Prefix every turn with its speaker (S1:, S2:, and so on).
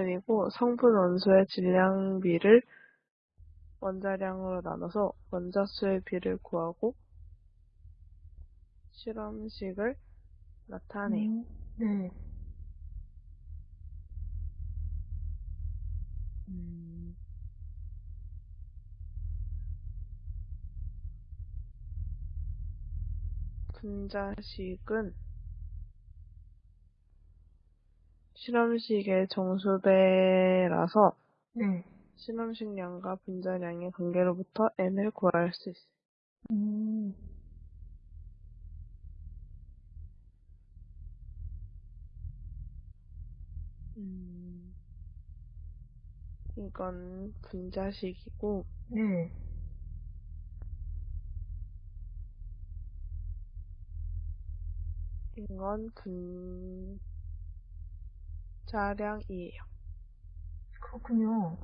S1: 그리고 성분 원소의 질량비를 원자량으로 나눠서 원자수의 비를 구하고 실험식을 나타내요.
S2: 음, 네. 음,
S1: 분자식은 실험식의 정수배라서
S2: 네.
S1: 실험식량과 분자량의 관계로부터 n을 구할 수 있어요.
S2: 음,
S1: 음, 이건 분자식이고
S2: 네.
S1: 이건 분 자량이에요.
S2: 그렇군요.